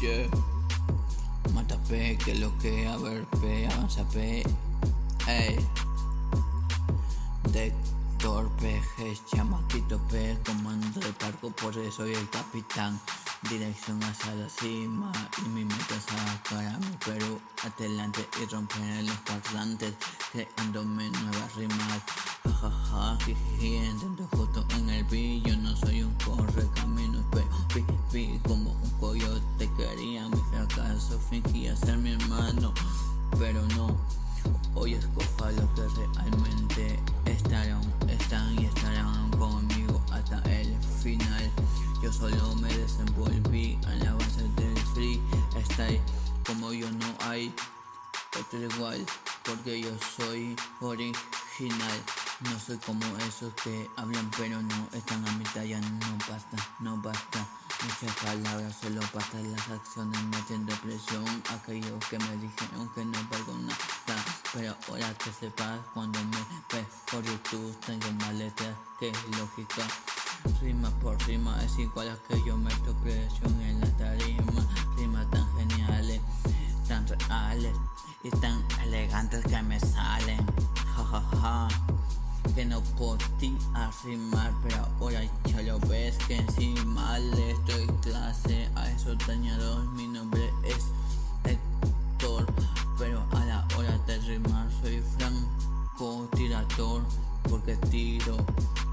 Yeah. Mata P, que lo que a ver P, avanza P. Ey. De torpe, chamaquito P, comando de parco, por eso soy el capitán. Dirección hacia la cima y mi meta es sacar a mi Perú adelante y romper los parlantes creándome nuevas rimas. Jajaja, jiji, intento justo en el yo no soy un corre camino, pero pi, pi, como un coyote fracaso, fingía ser mi hermano, pero no. Hoy escojo a los que realmente estarán, están y estarán conmigo hasta el final. Yo solo me desenvolví a la base del freestyle Como yo no hay otro igual Porque yo soy original No soy como esos que hablan pero no están a mi talla No basta, no basta Muchas palabras, solo basta las acciones metiendo presión. Aquellos que me dijeron que no valgo nada. Pero ahora que sepas cuando me ves por YouTube Tengo maletas que es lógica. Rima por rima es igual a que yo meto presión en la tarima. Rimas tan geniales, tan reales y tan elegantes que me salen. Jajaja Que no podía rimar pero ahora ya lo ves que encima le estoy clase a esos dañados. Mi nombre es Héctor pero a la hora de rimar soy franco tirador porque tiro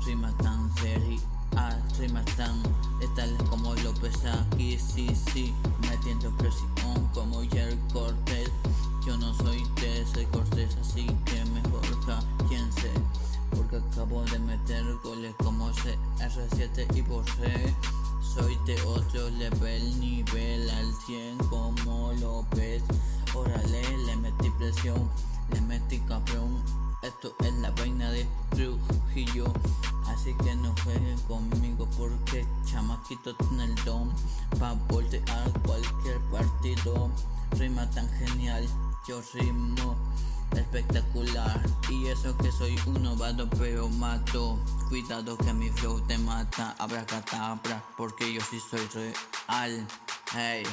rimas tan serias rimas tan letales como López aquí, sí, sí Metiendo presión como Jerry Porque acabo de meter goles como CR7 y por Soy de otro level, nivel al 100 como López Órale, le metí presión, le metí cabrón Esto es la vaina de Trujillo. Así que no jueguen conmigo porque chamaquito tiene el don. Pa' voltear cualquier partido. Rima tan genial, yo rimo espectacular. Y eso que soy un novato pero mato. Cuidado que mi flow te mata. Abracadabra porque yo sí soy real. Hey.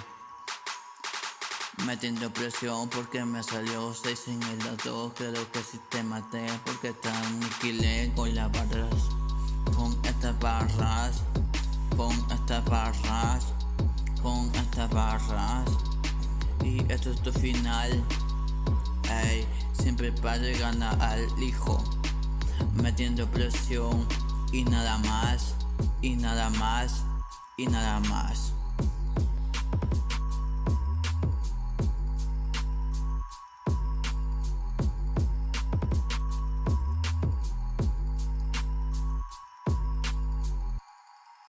Metiendo presión porque me salió 6 en el dato. Creo que si te maté porque te aniquilé con las barras. Con estas barras. Con estas barras. Con estas barras. Y esto es tu final. Ey, siempre para ganar al hijo Metiendo presión y nada más Y nada más Y nada más